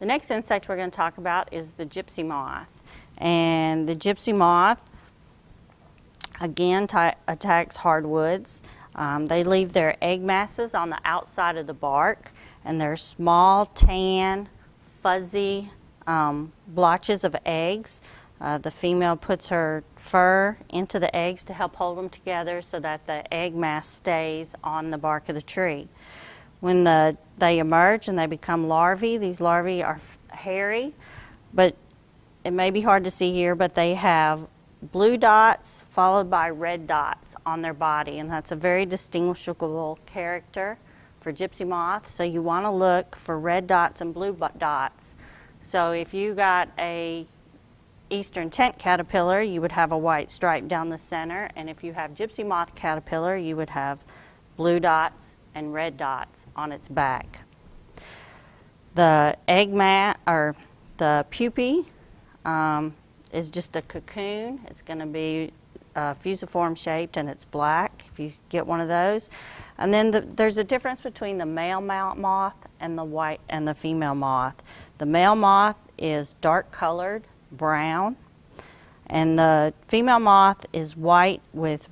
The next insect we're going to talk about is the gypsy moth. And the gypsy moth, again, attacks hardwoods. Um, they leave their egg masses on the outside of the bark, and they're small, tan, fuzzy um, blotches of eggs. Uh, the female puts her fur into the eggs to help hold them together so that the egg mass stays on the bark of the tree. When the, they emerge and they become larvae, these larvae are hairy, but it may be hard to see here, but they have blue dots followed by red dots on their body, and that's a very distinguishable character for gypsy moth. So you want to look for red dots and blue dots. So if you got a eastern tent caterpillar, you would have a white stripe down the center, and if you have gypsy moth caterpillar, you would have blue dots and red dots on its back. The egg mat or the pupae um, is just a cocoon. It's going to be uh, fusiform shaped and it's black if you get one of those. And then the, there's a difference between the male moth and the white and the female moth. The male moth is dark colored, brown, and the female moth is white with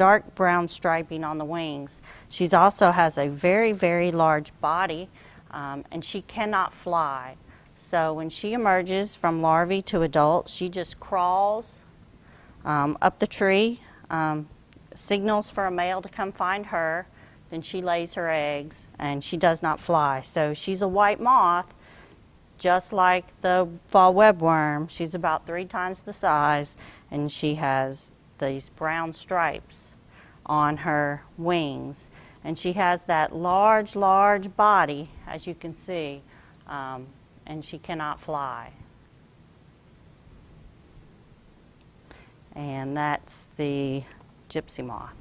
dark brown striping on the wings. She also has a very, very large body um, and she cannot fly. So when she emerges from larvae to adult, she just crawls um, up the tree, um, signals for a male to come find her, then she lays her eggs and she does not fly. So she's a white moth, just like the fall webworm. She's about three times the size and she has these brown stripes on her wings. And she has that large, large body, as you can see, um, and she cannot fly. And that's the gypsy moth.